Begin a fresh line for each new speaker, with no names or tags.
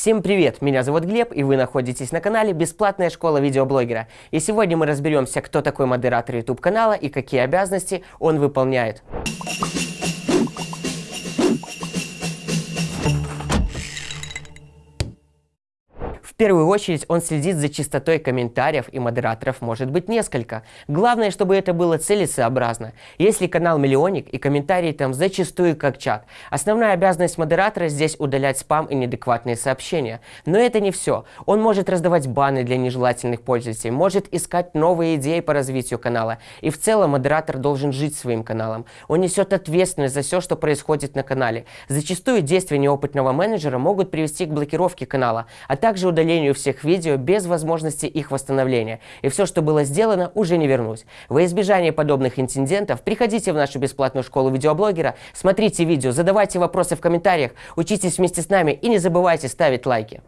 Всем привет, меня зовут Глеб, и вы находитесь на канале Бесплатная школа видеоблогера. И сегодня мы разберемся, кто такой модератор YouTube канала и какие обязанности он выполняет. Первую очередь он следит за чистотой комментариев, и модераторов может быть несколько. Главное, чтобы это было целесообразно. Если канал миллионник, и комментарии там зачастую как чат. Основная обязанность модератора здесь удалять спам и неадекватные сообщения. Но это не все. Он может раздавать баны для нежелательных пользователей, может искать новые идеи по развитию канала. И в целом модератор должен жить своим каналом. Он несет ответственность за все, что происходит на канале. Зачастую действия неопытного менеджера могут привести к блокировке канала, а также удалению удалению всех видео без возможности их восстановления. И все, что было сделано, уже не вернуть. Во избежание подобных инцидентов приходите в нашу бесплатную школу видеоблогера, смотрите видео, задавайте вопросы в комментариях, учитесь вместе с нами и не забывайте ставить лайки.